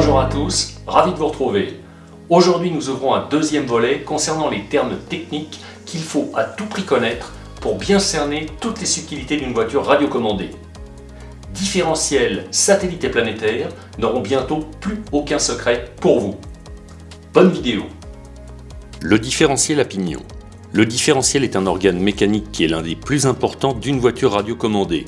Bonjour à tous, ravi de vous retrouver. Aujourd'hui nous ouvrons un deuxième volet concernant les termes techniques qu'il faut à tout prix connaître pour bien cerner toutes les subtilités d'une voiture radiocommandée. Différentiels, satellites et planétaires n'auront bientôt plus aucun secret pour vous. Bonne vidéo Le différentiel à pignon. Le différentiel est un organe mécanique qui est l'un des plus importants d'une voiture radiocommandée.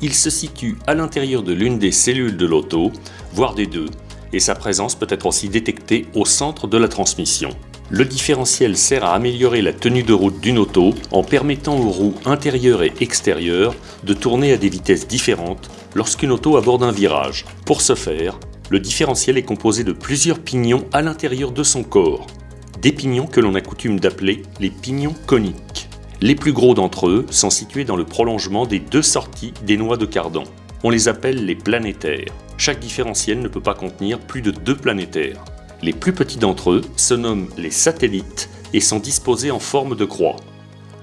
Il se situe à l'intérieur de l'une des cellules de l'auto, voire des deux, et sa présence peut être aussi détectée au centre de la transmission. Le différentiel sert à améliorer la tenue de route d'une auto en permettant aux roues intérieures et extérieures de tourner à des vitesses différentes lorsqu'une auto aborde un virage. Pour ce faire, le différentiel est composé de plusieurs pignons à l'intérieur de son corps. Des pignons que l'on a coutume d'appeler les pignons coniques. Les plus gros d'entre eux sont situés dans le prolongement des deux sorties des noix de cardan. On les appelle les planétaires. Chaque différentiel ne peut pas contenir plus de deux planétaires. Les plus petits d'entre eux se nomment les satellites et sont disposés en forme de croix.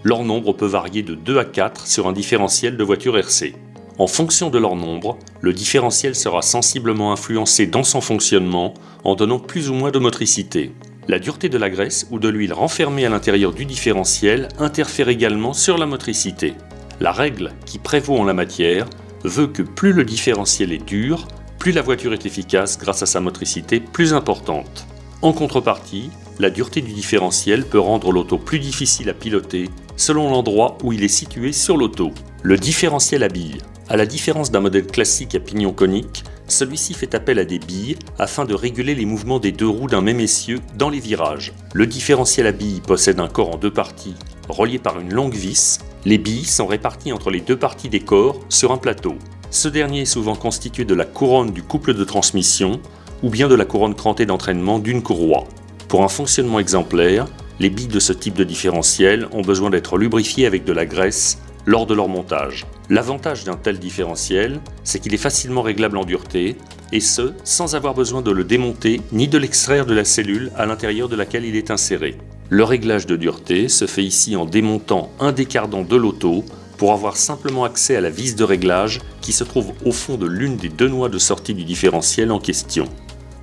Leur nombre peut varier de 2 à 4 sur un différentiel de voiture RC. En fonction de leur nombre, le différentiel sera sensiblement influencé dans son fonctionnement en donnant plus ou moins de motricité. La dureté de la graisse ou de l'huile renfermée à l'intérieur du différentiel interfère également sur la motricité. La règle qui prévaut en la matière veut que plus le différentiel est dur, plus la voiture est efficace grâce à sa motricité plus importante. En contrepartie, la dureté du différentiel peut rendre l'auto plus difficile à piloter selon l'endroit où il est situé sur l'auto. Le différentiel à billes. À la différence d'un modèle classique à pignon conique, celui-ci fait appel à des billes afin de réguler les mouvements des deux roues d'un même essieu dans les virages. Le différentiel à billes possède un corps en deux parties relié par une longue vis. Les billes sont réparties entre les deux parties des corps sur un plateau. Ce dernier est souvent constitué de la couronne du couple de transmission ou bien de la couronne crantée d'entraînement d'une courroie. Pour un fonctionnement exemplaire, les billes de ce type de différentiel ont besoin d'être lubrifiées avec de la graisse lors de leur montage. L'avantage d'un tel différentiel, c'est qu'il est facilement réglable en dureté, et ce, sans avoir besoin de le démonter ni de l'extraire de la cellule à l'intérieur de laquelle il est inséré. Le réglage de dureté se fait ici en démontant un des cardans de l'auto pour avoir simplement accès à la vis de réglage qui se trouve au fond de l'une des deux noix de sortie du différentiel en question.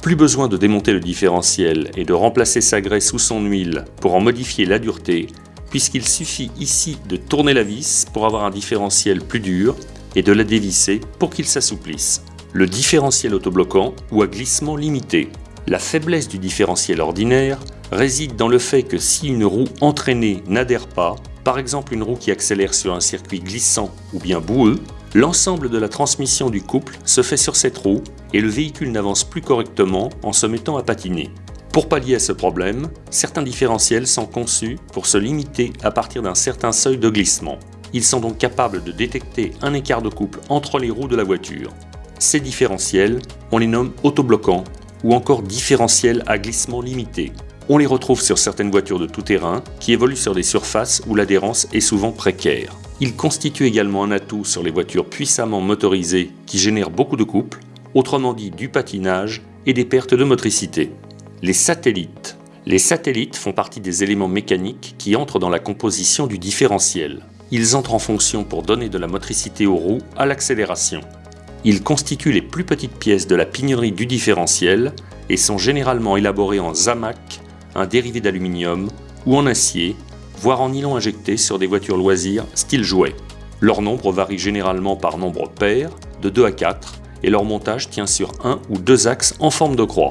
Plus besoin de démonter le différentiel et de remplacer sa graisse ou son huile pour en modifier la dureté, puisqu'il suffit ici de tourner la vis pour avoir un différentiel plus dur et de la dévisser pour qu'il s'assouplisse. Le différentiel autobloquant ou à glissement limité. La faiblesse du différentiel ordinaire réside dans le fait que si une roue entraînée n'adhère pas, par exemple une roue qui accélère sur un circuit glissant ou bien boueux, l'ensemble de la transmission du couple se fait sur cette roue et le véhicule n'avance plus correctement en se mettant à patiner. Pour pallier à ce problème, certains différentiels sont conçus pour se limiter à partir d'un certain seuil de glissement. Ils sont donc capables de détecter un écart de couple entre les roues de la voiture. Ces différentiels, on les nomme autobloquants ou encore différentiels à glissement limité. On les retrouve sur certaines voitures de tout-terrain qui évoluent sur des surfaces où l'adhérence est souvent précaire. Ils constituent également un atout sur les voitures puissamment motorisées qui génèrent beaucoup de couple, autrement dit du patinage et des pertes de motricité. Les satellites. Les satellites font partie des éléments mécaniques qui entrent dans la composition du différentiel. Ils entrent en fonction pour donner de la motricité aux roues à l'accélération. Ils constituent les plus petites pièces de la pignonnerie du différentiel et sont généralement élaborés en zamac un dérivé d'aluminium ou en acier, voire en nylon injecté sur des voitures loisirs style jouet. Leur nombre varie généralement par nombre pair, de 2 à 4, et leur montage tient sur un ou deux axes en forme de croix.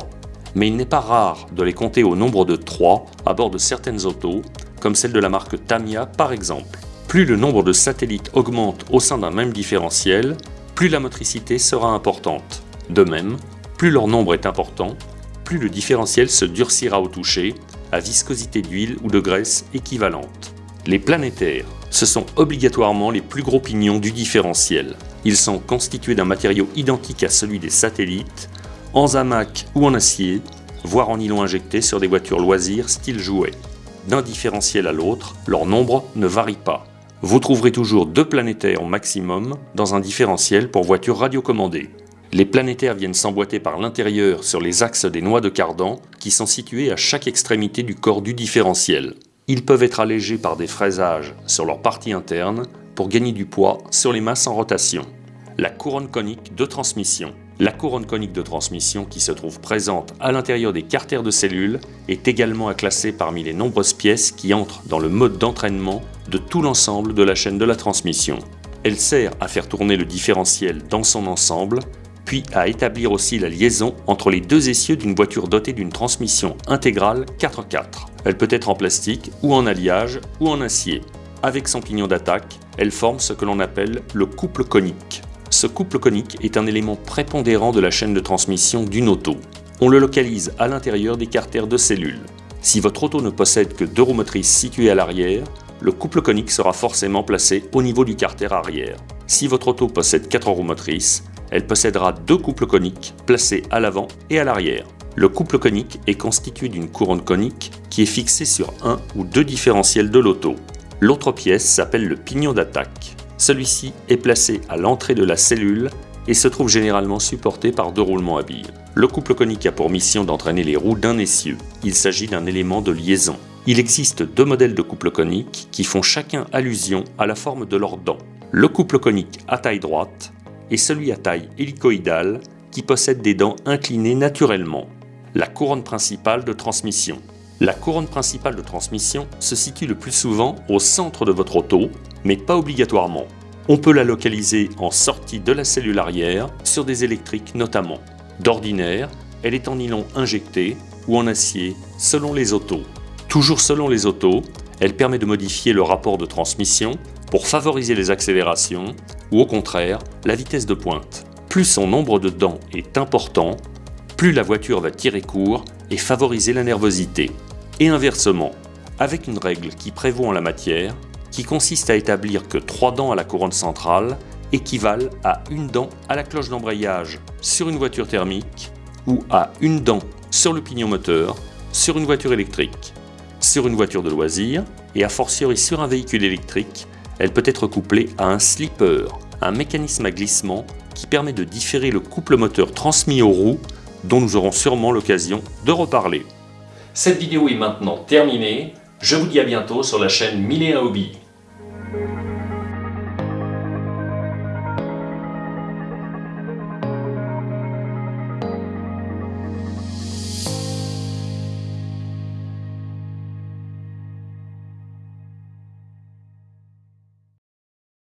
Mais il n'est pas rare de les compter au nombre de 3 à bord de certaines autos, comme celle de la marque Tamiya par exemple. Plus le nombre de satellites augmente au sein d'un même différentiel, plus la motricité sera importante. De même, plus leur nombre est important, plus le différentiel se durcira au toucher, à viscosité d'huile ou de graisse équivalente. Les planétaires, ce sont obligatoirement les plus gros pignons du différentiel. Ils sont constitués d'un matériau identique à celui des satellites, en zamac ou en acier, voire en nylon injecté sur des voitures loisirs style jouet. D'un différentiel à l'autre, leur nombre ne varie pas. Vous trouverez toujours deux planétaires au maximum dans un différentiel pour voiture radiocommandée. Les planétaires viennent s'emboîter par l'intérieur sur les axes des noix de cardan qui sont situés à chaque extrémité du corps du différentiel. Ils peuvent être allégés par des fraisages sur leur partie interne pour gagner du poids sur les masses en rotation. La couronne conique de transmission. La couronne conique de transmission qui se trouve présente à l'intérieur des carters de cellules est également à classer parmi les nombreuses pièces qui entrent dans le mode d'entraînement de tout l'ensemble de la chaîne de la transmission. Elle sert à faire tourner le différentiel dans son ensemble, puis à établir aussi la liaison entre les deux essieux d'une voiture dotée d'une transmission intégrale 4x4. Elle peut être en plastique ou en alliage ou en acier. Avec son pignon d'attaque, elle forme ce que l'on appelle le couple conique. Ce couple conique est un élément prépondérant de la chaîne de transmission d'une auto. On le localise à l'intérieur des carters de cellules. Si votre auto ne possède que deux roues motrices situées à l'arrière, le couple conique sera forcément placé au niveau du carter arrière. Si votre auto possède quatre roues motrices, elle possédera deux couples coniques placés à l'avant et à l'arrière. Le couple conique est constitué d'une couronne conique qui est fixée sur un ou deux différentiels de l'auto. L'autre pièce s'appelle le pignon d'attaque. Celui-ci est placé à l'entrée de la cellule et se trouve généralement supporté par deux roulements à billes. Le couple conique a pour mission d'entraîner les roues d'un essieu. Il s'agit d'un élément de liaison. Il existe deux modèles de couple conique qui font chacun allusion à la forme de leurs dents. Le couple conique à taille droite et celui à taille hélicoïdale qui possède des dents inclinées naturellement. La couronne principale de transmission. La couronne principale de transmission se situe le plus souvent au centre de votre auto, mais pas obligatoirement. On peut la localiser en sortie de la cellule arrière, sur des électriques notamment. D'ordinaire, elle est en nylon injecté ou en acier, selon les autos. Toujours selon les autos, elle permet de modifier le rapport de transmission pour favoriser les accélérations ou au contraire la vitesse de pointe. Plus son nombre de dents est important, plus la voiture va tirer court et favoriser la nervosité et inversement, avec une règle qui prévaut en la matière, qui consiste à établir que trois dents à la couronne centrale équivalent à une dent à la cloche d'embrayage sur une voiture thermique ou à une dent sur le pignon moteur sur une voiture électrique. Sur une voiture de loisir et a fortiori sur un véhicule électrique, elle peut être couplée à un slipper, un mécanisme à glissement qui permet de différer le couple moteur transmis aux roues dont nous aurons sûrement l'occasion de reparler. Cette vidéo est maintenant terminée. Je vous dis à bientôt sur la chaîne Mille Hobby.